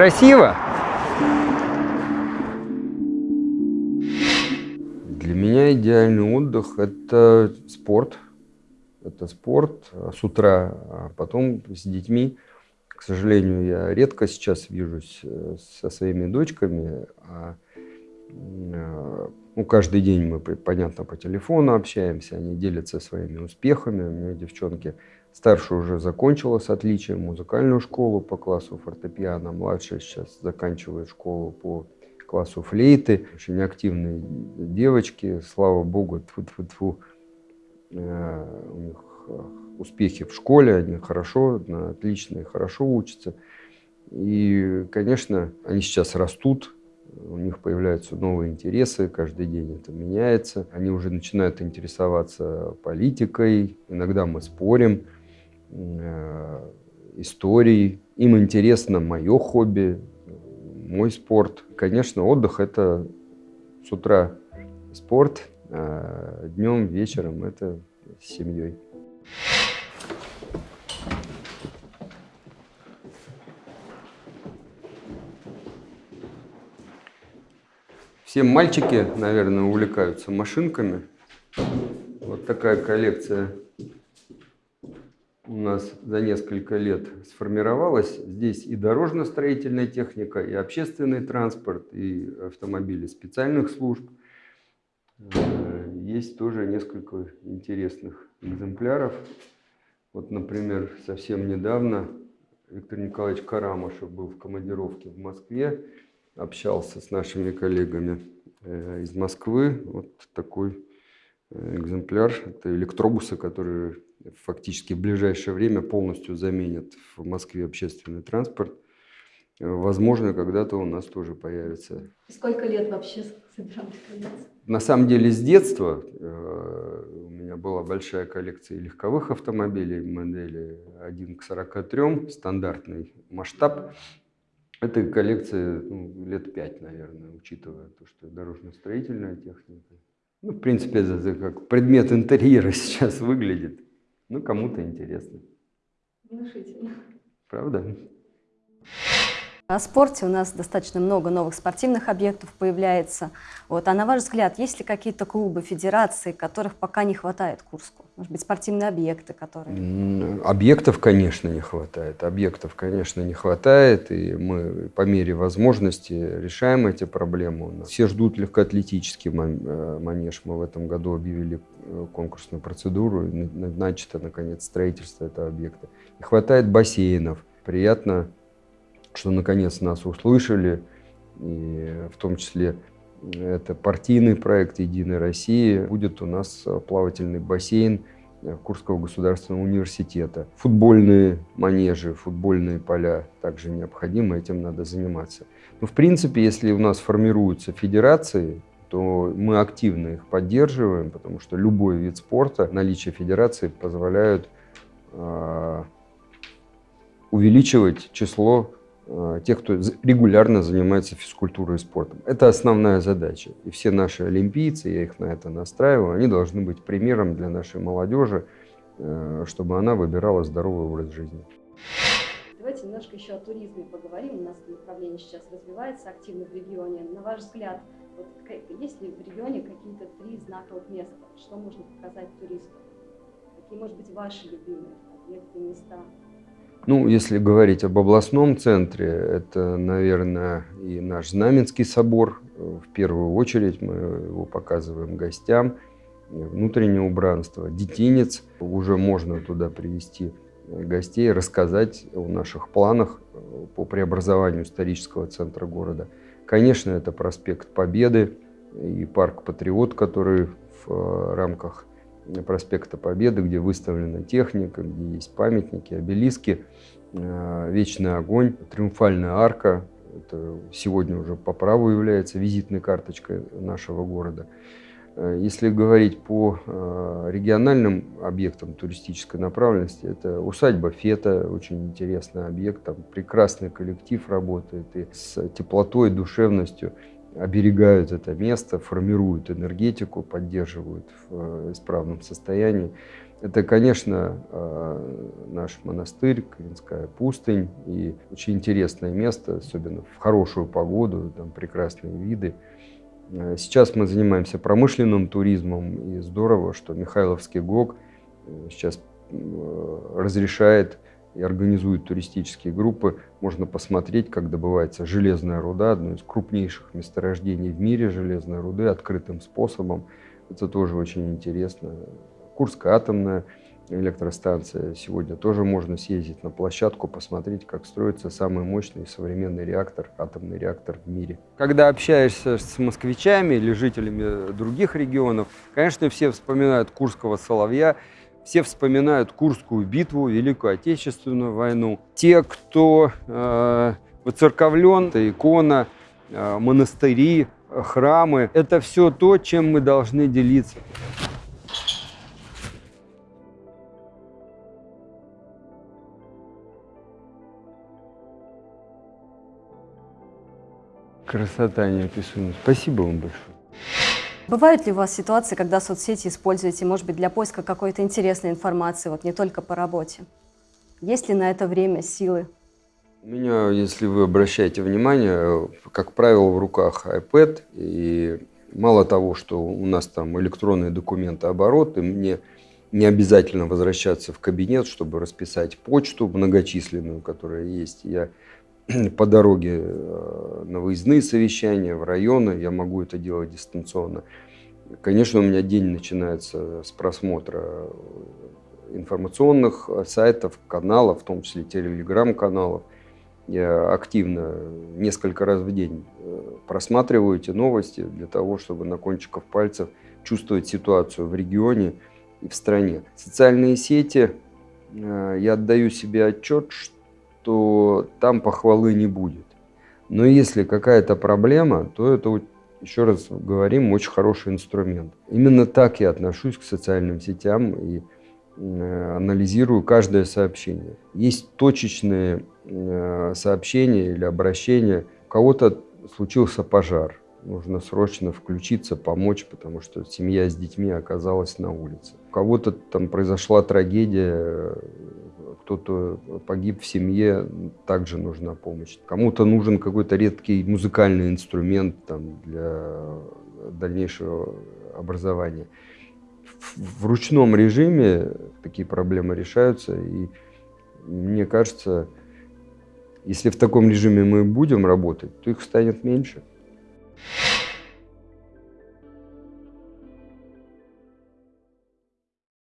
Красиво? Для меня идеальный отдых – это спорт. Это спорт с утра, а потом с детьми. К сожалению, я редко сейчас вижусь э, со своими дочками, а э, ну, каждый день мы, понятно, по телефону общаемся, они делятся своими успехами. У меня девчонки старшая уже закончила с отличием музыкальную школу по классу фортепиано, младшая сейчас заканчивает школу по классу флейты. Очень активные девочки, слава богу, тьфу -тьфу -тьфу. Э, у них успехи в школе, они хорошо, отлично и хорошо учатся. И, конечно, они сейчас растут, у них появляются новые интересы, каждый день это меняется. Они уже начинают интересоваться политикой, иногда мы спорим, э, историей. Им интересно мое хобби, мой спорт. Конечно, отдых – это с утра спорт, а днем, вечером – это с семьей. Все мальчики, наверное, увлекаются машинками. Вот такая коллекция нас за несколько лет сформировалась. Здесь и дорожно-строительная техника, и общественный транспорт, и автомобили специальных служб. Э, есть тоже несколько интересных экземпляров. Вот, например, совсем недавно Виктор Николаевич Карамышев был в командировке в Москве общался с нашими коллегами э, из Москвы. Вот такой э, экземпляр. Это электробусы, которые фактически в ближайшее время полностью заменят в Москве общественный транспорт. Возможно, когда-то у нас тоже появится. Сколько лет вообще собирались На самом деле с детства э, у меня была большая коллекция легковых автомобилей, модели 1 к 43, стандартный масштаб. Этой коллекции ну, лет пять, наверное, учитывая то, что дорожно-строительная техника. Ну, в принципе, это как предмет интерьера сейчас выглядит. Ну, кому-то интересно. Внушительно. Правда? О спорте у нас достаточно много новых спортивных объектов появляется. Вот. А на ваш взгляд, есть ли какие-то клубы, федерации, которых пока не хватает Курску? Может быть, спортивные объекты, которые... Объектов, конечно, не хватает. Объектов, конечно, не хватает. И мы по мере возможности решаем эти проблемы. Все ждут легкоатлетический э, манеж. Мы в этом году объявили э, конкурсную процедуру. Начато, наконец, строительство этого объекта. Не хватает бассейнов. Приятно что наконец нас услышали, и в том числе это партийный проект «Единой России». Будет у нас плавательный бассейн Курского государственного университета. Футбольные манежи, футбольные поля также необходимы, этим надо заниматься. Но в принципе, если у нас формируются федерации, то мы активно их поддерживаем, потому что любой вид спорта, наличие федерации позволяют э, увеличивать число Э, тех, кто регулярно занимается физкультурой и спортом. Это основная задача. И все наши олимпийцы, я их на это настраиваю, они должны быть примером для нашей молодежи, э, чтобы она выбирала здоровый образ жизни. Давайте немножко еще о туризме поговорим. У нас направление сейчас развивается активно в регионе. На ваш взгляд, вот, есть ли в регионе какие-то три знаковых места? Что можно показать туристу? Какие, может быть, ваши любимые объекты, места? Ну, если говорить об областном центре, это, наверное, и наш Знаменский собор. В первую очередь мы его показываем гостям. Внутреннее убранство, детинец. Уже можно туда привести гостей, рассказать о наших планах по преобразованию исторического центра города. Конечно, это проспект Победы и парк Патриот, который в рамках проспекта Победы, где выставлена техника, где есть памятники, обелиски, э, вечный огонь, триумфальная арка. Это сегодня уже по праву является визитной карточкой нашего города. Э, если говорить по э, региональным объектам туристической направленности, это усадьба Фета, очень интересный объект, там прекрасный коллектив работает и с теплотой, душевностью оберегают это место, формируют энергетику, поддерживают в э, исправном состоянии. Это, конечно, э, наш монастырь, Клинская пустынь, и очень интересное место, особенно в хорошую погоду, там прекрасные виды. Э, сейчас мы занимаемся промышленным туризмом, и здорово, что Михайловский ГОК сейчас разрешает и организует туристические группы. Можно посмотреть, как добывается железная руда, одно из крупнейших месторождений в мире железной руды, открытым способом. Это тоже очень интересно. Курская атомная электростанция. Сегодня тоже можно съездить на площадку, посмотреть, как строится самый мощный современный реактор, атомный реактор в мире. Когда общаешься с москвичами или жителями других регионов, конечно, все вспоминают Курского соловья, все вспоминают Курскую битву, Великую Отечественную войну. Те, кто э, воцерковлен, это икона, э, монастыри, храмы, это все то, чем мы должны делиться. Красота неописуемая. Спасибо вам большое. Бывают ли у вас ситуации, когда соцсети используете, может быть, для поиска какой-то интересной информации, вот не только по работе? Есть ли на это время, силы? У меня, если вы обращаете внимание, как правило, в руках iPad, и мало того, что у нас там электронные документы оборот, и мне не обязательно возвращаться в кабинет, чтобы расписать почту многочисленную, которая есть. Я по дороге э, на выездные совещания, в районы, я могу это делать дистанционно. Конечно, у меня день начинается с просмотра информационных сайтов, каналов, в том числе телеграм-каналов. Я активно несколько раз в день э, просматриваю эти новости для того, чтобы на кончиках пальцев чувствовать ситуацию в регионе и в стране. Социальные сети, э, я отдаю себе отчет, что то там похвалы не будет. Но если какая-то проблема, то это, еще раз говорим, очень хороший инструмент. Именно так я отношусь к социальным сетям и э, анализирую каждое сообщение. Есть точечные э, сообщения или обращения. У кого-то случился пожар, нужно срочно включиться, помочь, потому что семья с детьми оказалась на улице. У кого-то там произошла трагедия, кто-то погиб в семье, также нужна помощь. Кому-то нужен какой-то редкий музыкальный инструмент там, для дальнейшего образования. В, в ручном режиме такие проблемы решаются, и мне кажется, если в таком режиме мы будем работать, то их станет меньше.